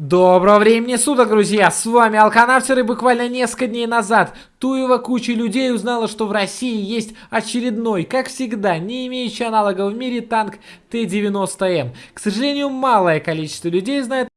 Доброго времени суток, друзья! С вами Алканавтер и буквально несколько дней назад Туева куча людей узнала, что в России есть очередной, как всегда, не имеющий аналога в мире танк Т-90М. К сожалению, малое количество людей знает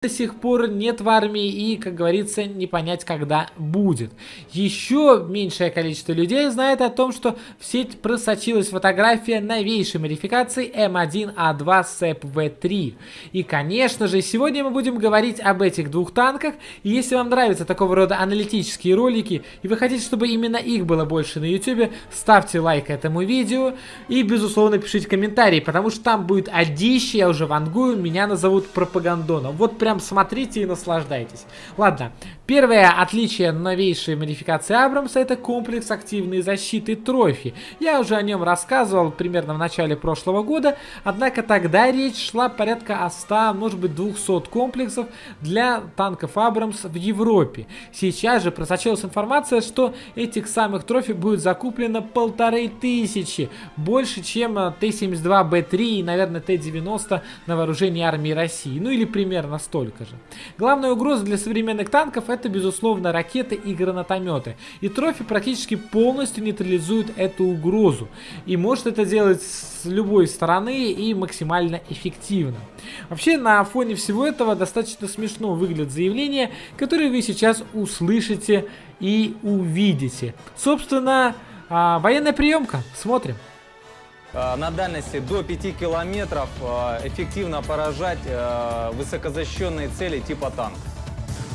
до сих пор нет в армии и, как говорится, не понять, когда будет. Еще меньшее количество людей знает о том, что в сеть просочилась фотография новейшей модификации М1А2 СЭП-В3. И, конечно же, сегодня мы будем говорить об этих двух танках. И если вам нравятся такого рода аналитические ролики, и вы хотите, чтобы именно их было больше на YouTube, ставьте лайк этому видео и, безусловно, пишите комментарии, потому что там будет одище, я уже вангую, меня назовут пропагандоном. Вот прям прям смотрите и наслаждайтесь. Ладно, первое отличие новейшей модификации Абрамса это комплекс активной защиты трофи. Я уже о нем рассказывал примерно в начале прошлого года, однако тогда речь шла порядка о 100, может быть 200 комплексов для танков Абрамс в Европе. Сейчас же просочилась информация, что этих самых трофи будет закуплено полторы тысячи, больше чем Т-72Б3 и, наверное, Т-90 на вооружении армии России, ну или примерно 100 столько же. Главная угроза для современных танков это, безусловно, ракеты и гранатометы. И трофи практически полностью нейтрализует эту угрозу. И может это делать с любой стороны и максимально эффективно. Вообще, на фоне всего этого достаточно смешно выглядит заявление, которое вы сейчас услышите и увидите. Собственно, а, военная приемка. Смотрим. Э, на дальности до 5 километров э, эффективно поражать э, высокозащищенные цели типа танк.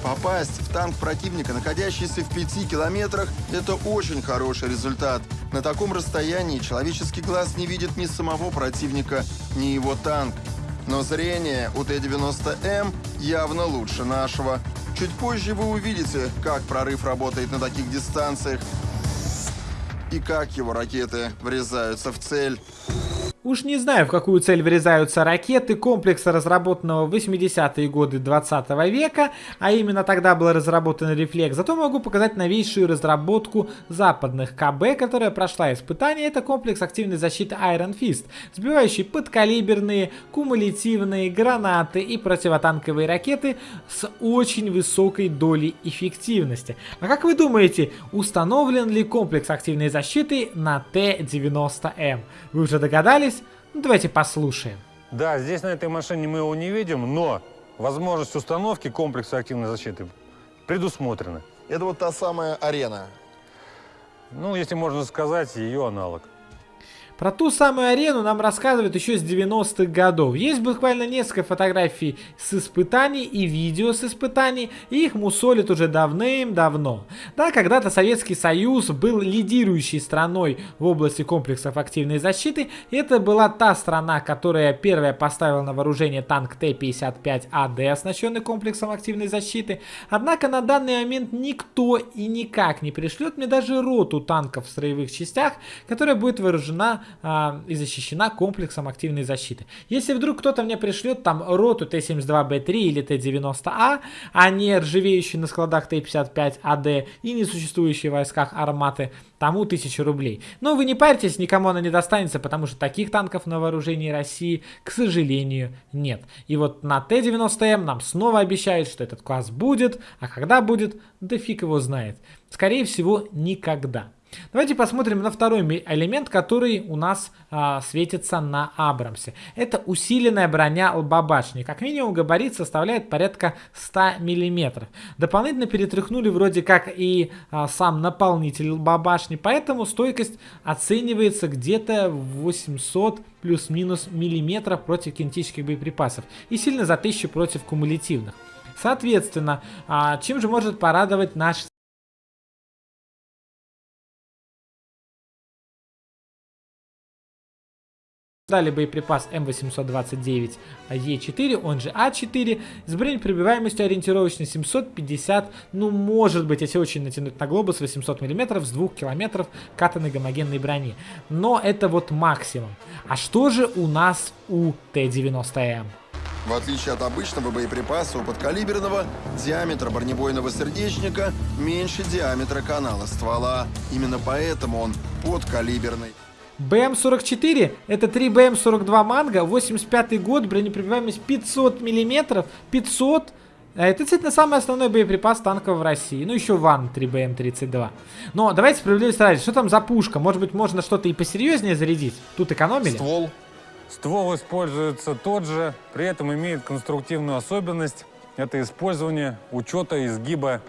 Попасть в танк противника, находящийся в 5 километрах, это очень хороший результат. На таком расстоянии человеческий глаз не видит ни самого противника, ни его танк. Но зрение у Т-90М явно лучше нашего. Чуть позже вы увидите, как прорыв работает на таких дистанциях и как его ракеты врезаются в цель. Уж не знаю, в какую цель врезаются ракеты комплекса, разработанного в 80-е годы 20 -го века, а именно тогда был разработан рефлекс. Зато могу показать новейшую разработку западных КБ, которая прошла испытание. Это комплекс активной защиты Iron Fist, сбивающий подкалиберные, кумулятивные гранаты и противотанковые ракеты с очень высокой долей эффективности. А как вы думаете, установлен ли комплекс активной защиты на Т-90М? Вы уже догадались? Ну, давайте послушаем. Да, здесь на этой машине мы его не видим, но возможность установки комплекса активной защиты предусмотрена. Это вот та самая арена. Ну, если можно сказать, ее аналог. Про ту самую арену нам рассказывают еще с 90-х годов. Есть буквально несколько фотографий с испытаний и видео с испытаний, и их мусолят уже давным-давно. Да, когда-то Советский Союз был лидирующей страной в области комплексов активной защиты. Это была та страна, которая первая поставила на вооружение танк Т-55АД, оснащенный комплексом активной защиты. Однако на данный момент никто и никак не пришлет мне даже роту танков в строевых частях, которая будет вооружена а, и защищена комплексом активной защиты. Если вдруг кто-то мне пришлет там роту Т-72Б3 или Т-90А, а не ржавеющие на складах Т-55АД и несуществующие в войсках арматы, тому 1000 рублей. Но вы не парьтесь, никому она не достанется, потому что таких танков на вооружении России, к сожалению, нет. И вот на Т-90М нам снова обещают, что этот класс будет, а когда будет, да фиг его знает. Скорее всего, никогда. Давайте посмотрим на второй элемент, который у нас а, светится на Абрамсе. Это усиленная броня лбобашни. Как минимум габарит составляет порядка 100 мм. Дополнительно перетряхнули вроде как и а, сам наполнитель лбобашни, поэтому стойкость оценивается где-то 800 плюс-минус миллиметров против кинетических боеприпасов и сильно за 1000 против кумулятивных. Соответственно, а, чем же может порадовать наш Далее боеприпас М829Е4, он же А4, с бронепробиваемостью ориентировочно 750, ну может быть, если очень натянуть на глобус, 800 мм с 2 км катанной гомогенной брони. Но это вот максимум. А что же у нас у Т-90М? В отличие от обычного боеприпаса, у подкалиберного диаметр бронебойного сердечника меньше диаметра канала ствола. Именно поэтому он подкалиберный. БМ-44 это 3 БМ-42 Манго, 85 год, бронепробиваемость 500 миллиметров, 500 а это действительно самый основной боеприпас танков в России. Ну, еще ВАН 3БМ-32. Но давайте справедливости ради. Что там за пушка? Может быть, можно что-то и посерьезнее зарядить? Тут экономили? Ствол. Ствол используется тот же, при этом имеет конструктивную особенность. Это использование учета изгиба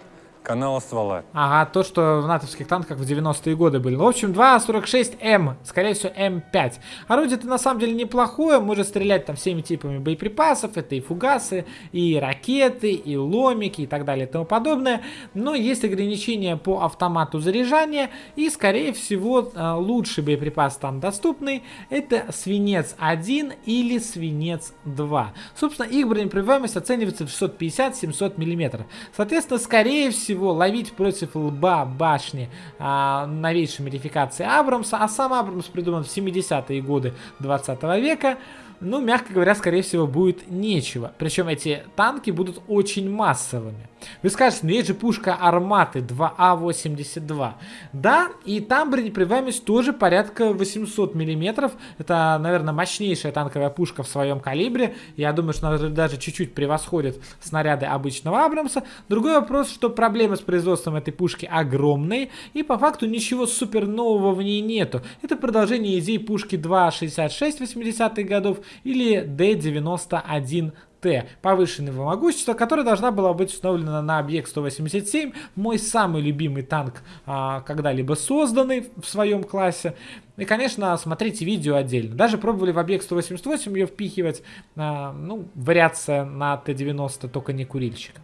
канала ствола. Ага, то, что в натовских танках в 90-е годы были. В общем, 2.46М, скорее всего, М5. Орудие-то на самом деле неплохое, может стрелять там всеми типами боеприпасов. Это и фугасы, и ракеты, и ломики, и так далее, и тому подобное. Но есть ограничения по автомату заряжания, и, скорее всего, э, лучший боеприпас там доступный, это свинец 1 или свинец 2. Собственно, их бронепробиваемость оценивается в 650-700 мм. Соответственно, скорее всего, всего ловить против лба башни а, новейшей модификации Абрамса, а сам Абрамс придуман в 70-е годы 20 века, ну, мягко говоря, скорее всего, будет нечего. Причем эти танки будут очень массовыми. Вы скажете, ну есть же пушка Арматы 2А82. Да, и там бронепробиваемость тоже порядка 800 миллиметров. Это, наверное, мощнейшая танковая пушка в своем калибре. Я думаю, что она даже чуть-чуть превосходит снаряды обычного Абрамса. Другой вопрос, что проблемы с производством этой пушки огромные. И по факту ничего супер нового в ней нету. Это продолжение идей пушки 2.66 80-х годов или D91 Т повышенного могущества, которая должна была быть установлена на объект 187, мой самый любимый танк а, когда-либо созданный в своем классе. И, конечно, смотрите видео отдельно. Даже пробовали в объект 188 ее впихивать, а, ну, вариация на Т-90, только не курильщика.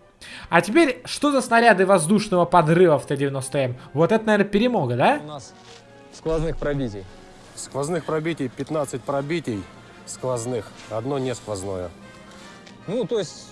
А теперь, что за снаряды воздушного подрыва в Т-90М? Вот это, наверное, перемога, да? У нас сквозных пробитий. Сквозных пробитий 15 пробитий сквозных, одно не сквозное. Ну, то есть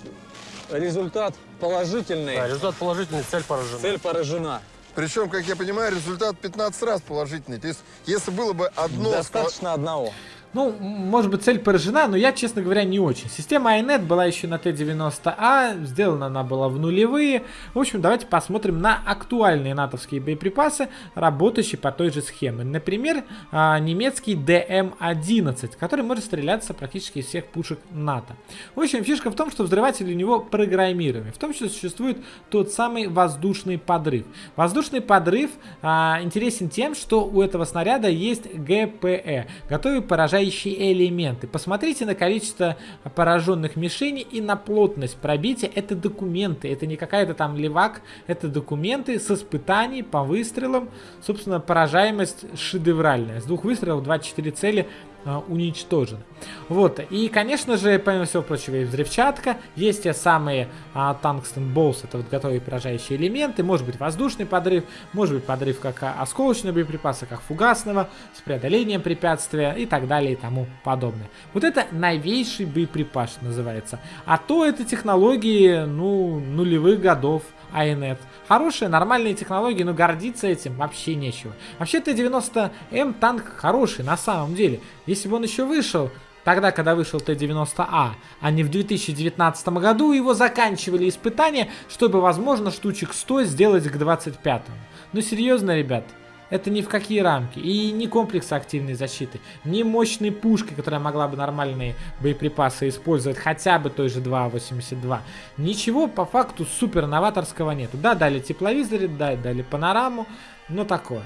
результат положительный. Да, результат положительный, цель поражена. Цель поражена. Причем, как я понимаю, результат 15 раз положительный. То есть, если было бы одно... Достаточно одного. Ну, может быть, цель поражена, но я, честно говоря, не очень. Система iNet была еще на Т-90А, сделана она была в нулевые. В общем, давайте посмотрим на актуальные натовские боеприпасы, работающие по той же схеме. Например, а, немецкий ДМ-11, который может стреляться практически из всех пушек НАТО. В общем, фишка в том, что взрыватель у него программируемый. В том числе существует тот самый воздушный подрыв. Воздушный подрыв а, интересен тем, что у этого снаряда есть ГПЭ, готовый поражать поражающие элементы. Посмотрите на количество пораженных мишеней и на плотность пробития. Это документы, это не какая-то там левак, это документы с испытаний по выстрелам. Собственно, поражаемость шедевральная. С двух выстрелов 24 цели а, уничтожены. Вот, и, конечно же, помимо всего прочего, и взрывчатка, есть те самые а, болс, это вот готовые поражающие элементы, может быть воздушный подрыв, может быть подрыв как а, осколочного боеприпаса, как фугасного, с преодолением препятствия и так далее и тому подобное. Вот это новейший боеприпас называется. А то это технологии, ну, нулевых годов, iNet. Хорошие, нормальные технологии, но гордиться этим вообще нечего. Вообще Т-90М танк хороший на самом деле. Если бы он еще вышел, тогда, когда вышел Т-90А, а не в 2019 году, его заканчивали испытания, чтобы, возможно, штучек 100 сделать к 25-му. Ну серьезно, ребят, это ни в какие рамки. И ни комплекс активной защиты, ни мощной пушки, которая могла бы нормальные боеприпасы использовать, хотя бы той же 2.82. Ничего по факту супер новаторского нету. Да, дали тепловизоры, да, дали панораму, но такое.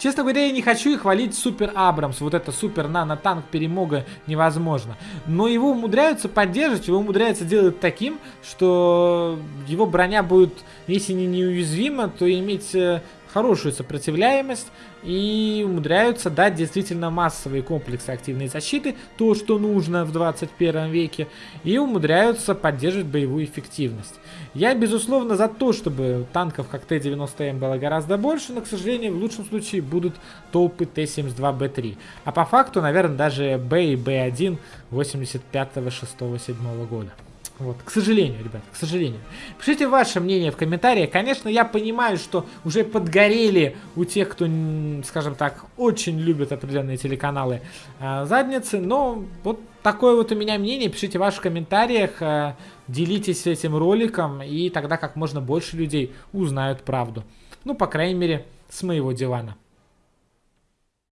Честно говоря, я не хочу и хвалить Супер Абрамс. Вот это супер нано-танк перемога невозможно. Но его умудряются поддерживать, его умудряются делать таким, что его броня будет, если не неуязвима, то иметь э, хорошую сопротивляемость и умудряются дать действительно массовые комплексы активной защиты, то, что нужно в 21 веке, и умудряются поддерживать боевую эффективность. Я, безусловно, за то, чтобы танков как Т-90М было гораздо больше, но, к сожалению, в лучшем случае будут толпы Т-72Б3. А по факту, наверное, даже Б и Б1 85, 6, 7 года. Вот, к сожалению, ребят, к сожалению. Пишите ваше мнение в комментариях. Конечно, я понимаю, что уже подгорели у тех, кто, скажем так, очень любит определенные телеканалы э, задницы, но вот такое вот у меня мнение. Пишите в ваших комментариях, э, делитесь этим роликом, и тогда как можно больше людей узнают правду. Ну, по крайней мере, с моего дивана.